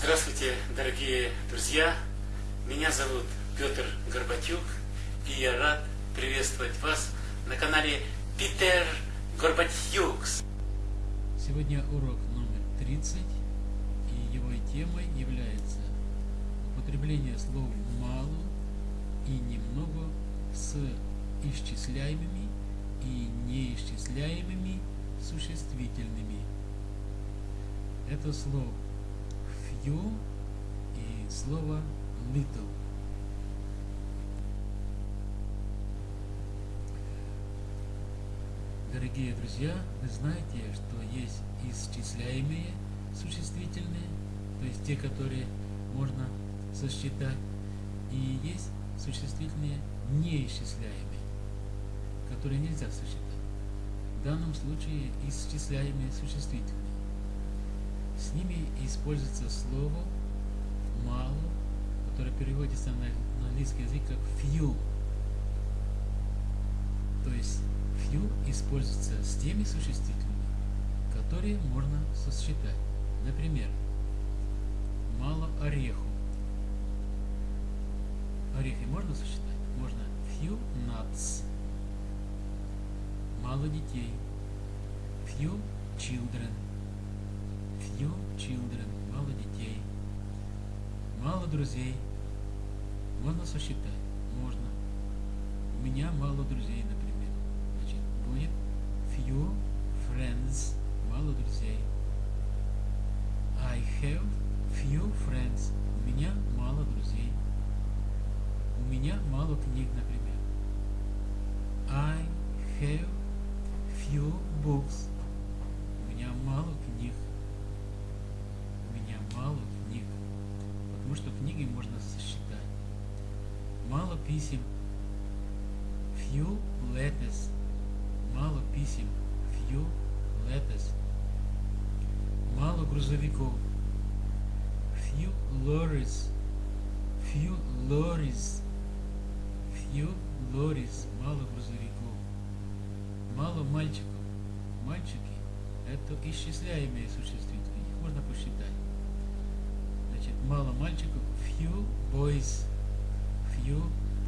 Здравствуйте, дорогие друзья! Меня зовут Петр Горбатюк, и я рад приветствовать вас на канале Питер Горбатюкс. Сегодня урок номер 30, и его темой является употребление слов «мало» и «немного» с исчисляемыми и неисчисляемыми существительными. Это слово few и слово little. Дорогие друзья, вы знаете, что есть исчисляемые существительные, то есть те, которые можно сосчитать, и есть существительные неисчисляемые, которые нельзя сосчитать. В данном случае исчисляемые существительные. С ними используется слово мало, которое переводится на, на английский язык как few. То есть few используется с теми существительными, которые можно сосчитать. Например, мало ореху. Орехи можно сосчитать? Можно few nuts. Мало детей. Few children few children, мало детей, мало друзей. Можно сосчитать? Можно. У меня мало друзей, например. Значит, будет few friends, мало друзей. I have few friends. У меня мало друзей. У меня мало книг, например. I have few books. Писем, few letters, мало писем, few letters. Мало грузовиков, few lorries, few lorries, few lorries, мало грузовиков. Мало мальчиков. Мальчики – это исчисляемые существительные, их можно посчитать. Мало мальчиков, few boys, few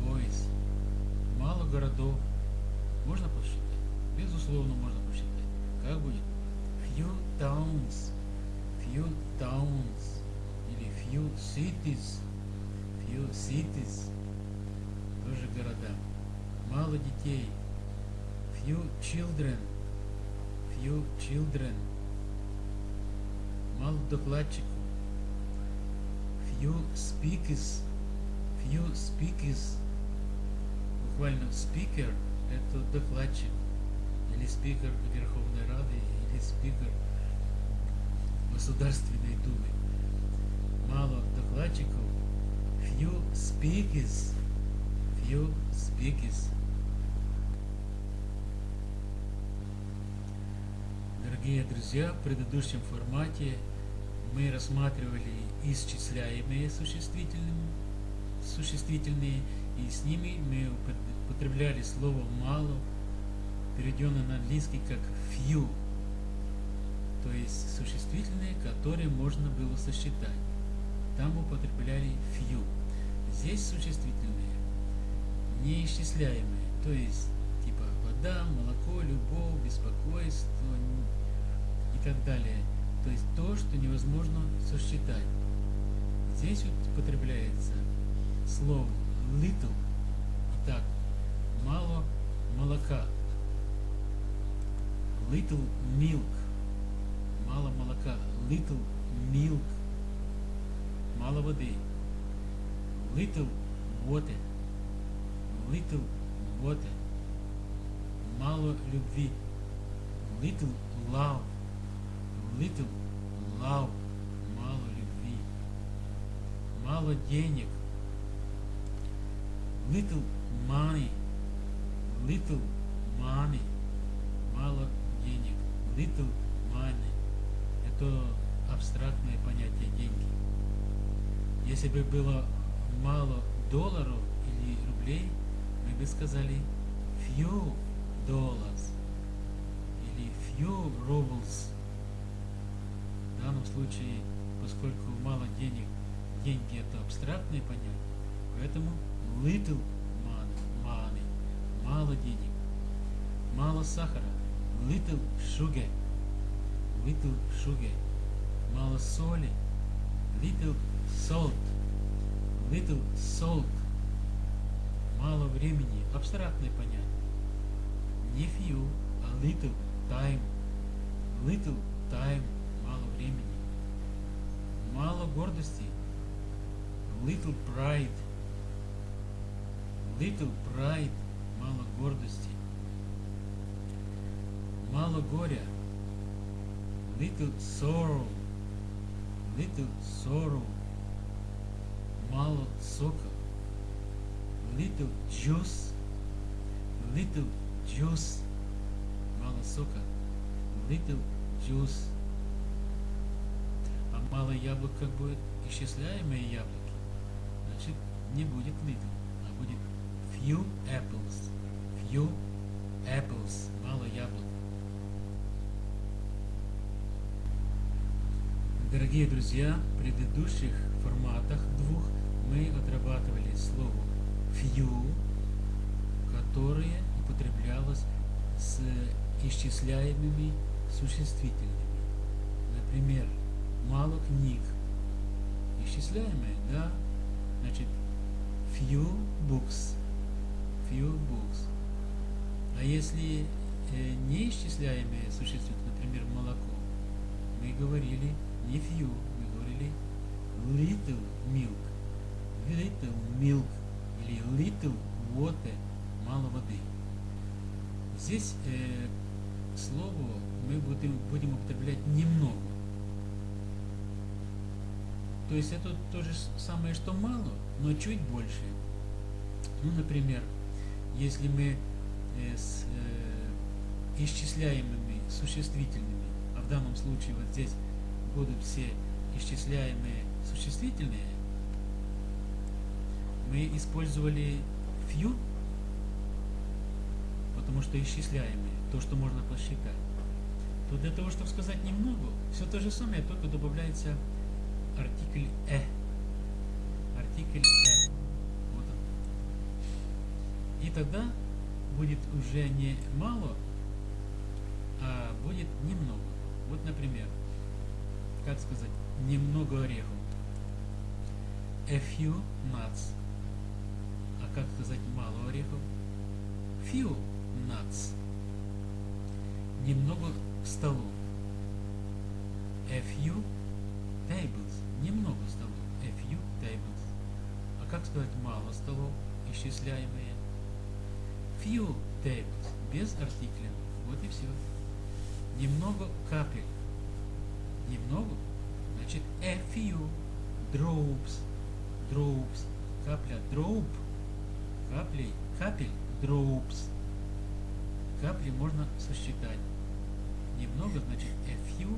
boys. Мало городов. Можно посчитать? Безусловно, можно посчитать. Как будет? Few towns, few towns. Или few cities, few cities. Тоже города. Мало детей. Few children, few children. Мало докладчиков few speakers, few speakers, буквально speaker – это докладчик, или спикер Верховной Рады, или спикер Государственной Думы. Мало докладчиков, few speakers, few speakers. Дорогие друзья, в предыдущем формате мы рассматривали исчисляемые существительные, существительные и с ними мы употребляли слово «мало», переведенное на английский как few, то есть существительные, которые можно было сосчитать. Там употребляли few. Здесь существительные неисчисляемые, то есть типа вода, молоко, любовь, беспокойство и так далее – то есть то, что невозможно сосчитать. Здесь употребляется слово little. Итак, мало молока. Little milk. Мало молока. Little milk. Мало воды. Little water. Little water. Мало любви. Little love little love, мало любви, мало денег, little money, little money, мало денег, little money. Это абстрактное понятие деньги. Если бы было мало долларов или рублей, мы бы сказали few dollars или few rubles. В данном случае, поскольку мало денег, деньги это абстрактное понятие, поэтому little мало денег, мало сахара, little sugar, little sugar, мало соли, little salt, little salt, мало времени, абстрактное понятие. Не few, а little time, little time, мало времени. Мало гордости, little pride, little pride, мало гордости. Мало горя, little sorrow, little sorrow, мало сока, little juice, little juice, мало сока, little juice. А мало яблок как будет? Исчисляемые яблоки. Значит, не будет little, а будет few apples. Few apples. Мало яблок. Дорогие друзья, в предыдущих форматах двух мы отрабатывали слово few, которое употреблялось с исчисляемыми существительными. Например, мало книг. Исчисляемые, да? Значит, few books. Few books. А если э, неисчисляемые существительные, например, молоко, мы говорили не few, мы говорили little milk. Little milk или little water, мало воды. Здесь э, слово мы будем, будем употреблять немного. То есть это то же самое, что мало, но чуть больше. Ну, например, если мы э, с э, исчисляемыми существительными, а в данном случае вот здесь будут все исчисляемые существительные, мы использовали few, потому что исчисляемые, то, что можно посчитать. То для того, чтобы сказать немного, все то же самое, только добавляется артикль «э». Артикль «э». И тогда будет уже не мало, а будет немного. Вот, например, как сказать, немного орехов. A few nuts. А как сказать мало орехов? Few nuts. Немного столов. A few tables. Немного столов. A few tables. А как сказать мало столов, исчисляемые? Few tables. Без артикля. Вот и все. Немного капель. Немного. Значит, a few drops. Drops. Капля. Drop. Каплей. Капель. Drops. Капли можно сосчитать. Немного значит a few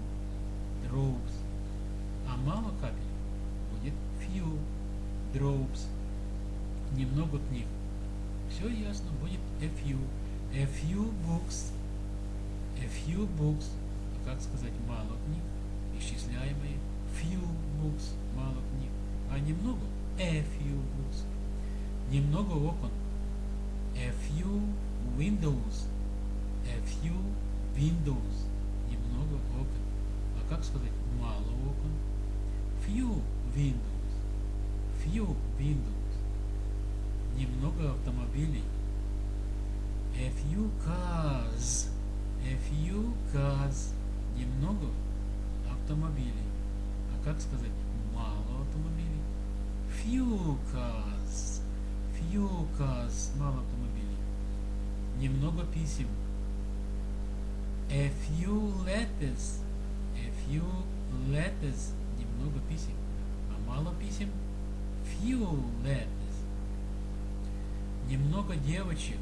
drops. А мало капель будет few drops. Немного книг. Все ясно, будет a few. A few books. A few books. Как сказать мало книг? Исчисляемые. Few books. Мало книг. А немного? A few books. Немного окон. A few windows. A few windows. Немного окон. А как сказать мало окон? Few windows. Few windows. Немного автомобилей. A few cars. A few cars. Немного автомобилей. А как сказать мало автомобилей? Few cars. Few cars. Мало автомобилей. Немного писем. A few letters. A few letters. Немного писем. А мало писем? Few letters. Немного девочек.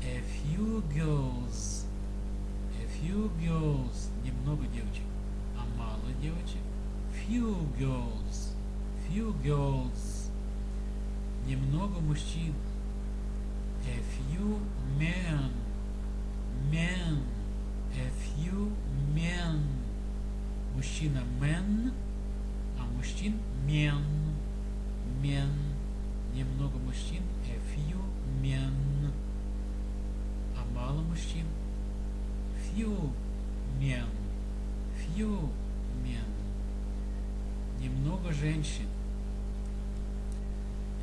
A few girls. A few girls. Немного девочек. А мало девочек? Few girls. Few girls. Немного мужчин. A few men. Men. A few men. Мужчина men, а мужчин men, men, немного мужчин a few men, а мало мужчин? Few men, few men, немного женщин.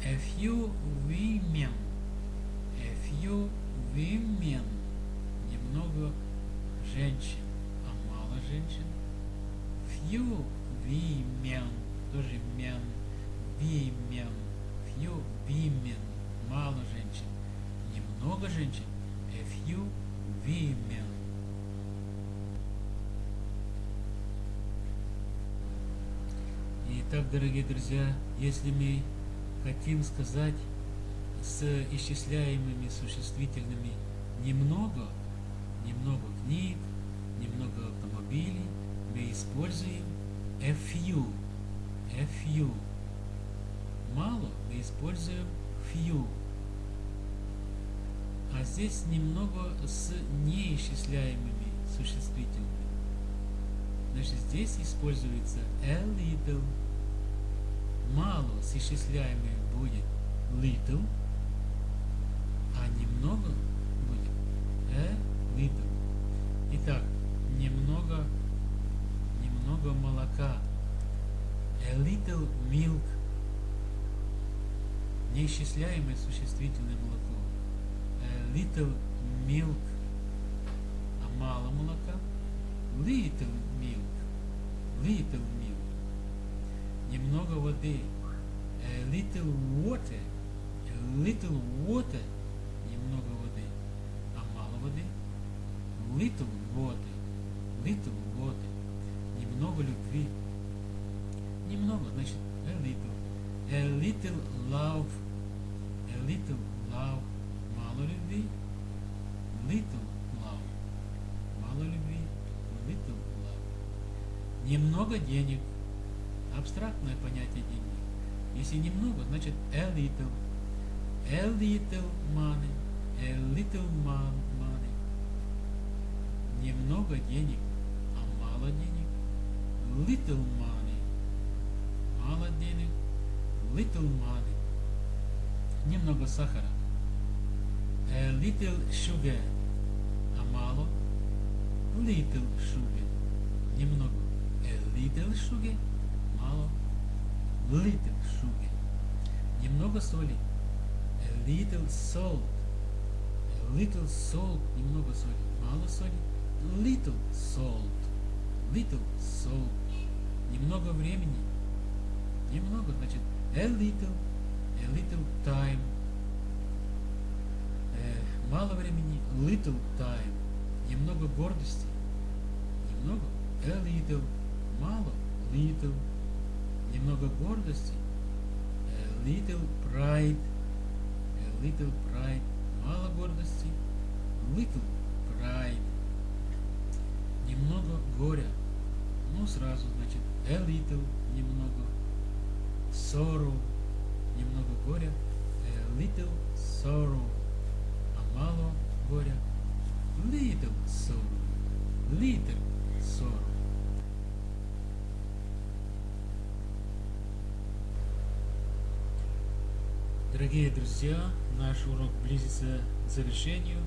A few women, a few women, немного женщин, а мало женщин? Few women, тоже men, women, few women, мало женщин, немного женщин, a few women. Итак, дорогие друзья, если мы хотим сказать с исчисляемыми существительными немного, немного книг, немного автомобилей, мы используем a few, a few. Мало мы используем few. А здесь немного с неисчисляемыми существительными. Значит, здесь используется a little. Мало с исчисляемыми будет little, а немного будет a little. Итак, немного немного молока. A little milk. Неисчисляемое существительное молоко. Little milk. А мало молока. Little milk. Little milk. Немного воды. A little water. A little water. Немного воды. А мало воды. Little water. Little water немного любви. Немного, значит, a little. A little love. A little love. Немного денег. Абстрактное понятие денег. Если немного, значит a little. A little money. A little money. Немного денег, а мало денег little money. Мало денег, little money. Немного сахара. A little sugar. А мало, little sugar. Немного. Sugar. Мало, sugar. Немного соли. Little salt. Little salt. Немного соли. Мало соли. Little salt. Little salt немного времени, немного, значит, a little, a little time, э, мало времени, little time, немного гордости, немного, a little, мало, little, немного гордости, little pride, little pride, мало гордости, little pride, немного горя, ну сразу, значит, a little, немного, sorrow, немного горя, a little sorrow, а мало горя, little sorrow, little sorrow. Дорогие друзья, наш урок близится к завершению,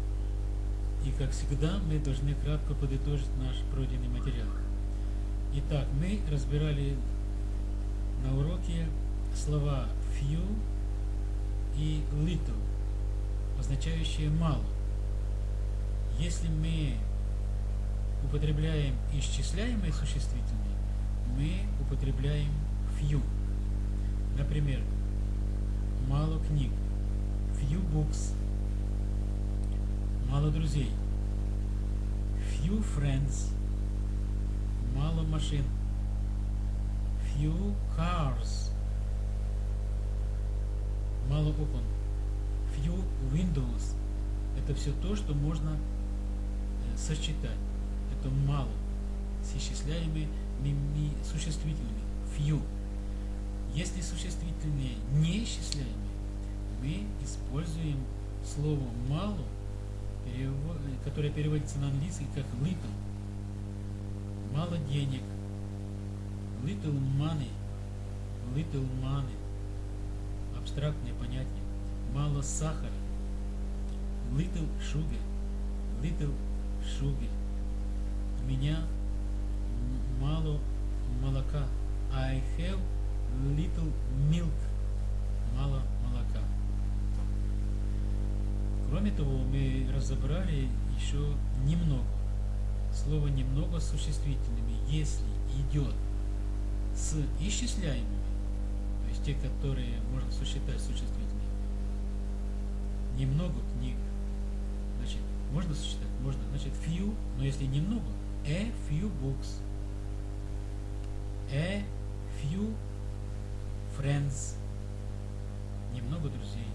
и как всегда мы должны кратко подытожить наш пройденный материал. Итак, мы разбирали на уроке слова few и little, означающие мало. Если мы употребляем исчисляемые существительные, мы употребляем few. Например, мало книг, few books, мало друзей, few friends, мало машин. Few cars. Мало окон. Few windows. Это все то, что можно э, сочетать. Это мало. С исчисляемыми существительными. Few. Если существительные неисчисляемые, мы используем слово мало, которое переводится на английский как little мало денег, little money, little money, абстрактные понятия, мало сахара, little sugar, little sugar, у меня мало молока, I have little milk, мало молока. Кроме того, мы разобрали еще немного. Слово немного с существительными, если идет с исчисляемыми, то есть те, которые можно сосчитать существительными, немного книг, значит, можно сосчитать, можно, значит, few, но если немного, a few books, a few friends, немного друзей.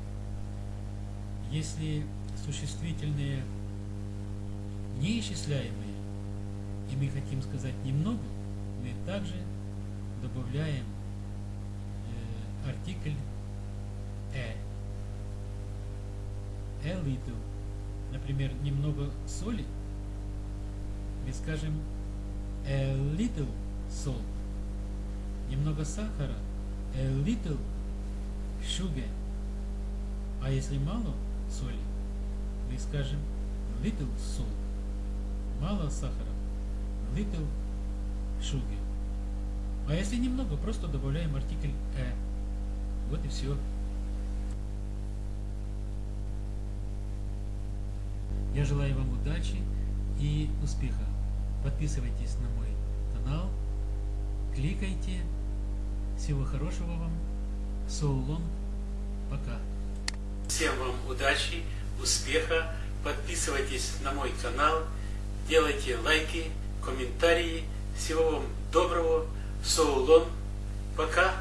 Если существительные неисчисляемые, и мы хотим сказать немного, мы также добавляем э, артикль «э». «A little». Например, немного соли, мы скажем «a little salt». Немного сахара «a little sugar». А если мало соли, мы скажем little salt. Мало сахара, little sugar. А если немного, просто добавляем артикль э. Вот и все. Я желаю вам удачи и успеха. Подписывайтесь на мой канал, кликайте. Всего хорошего вам. Long. Пока. Всем вам удачи, успеха. Подписывайтесь на мой канал, делайте лайки, комментарии. Всего вам доброго. Long. Пока.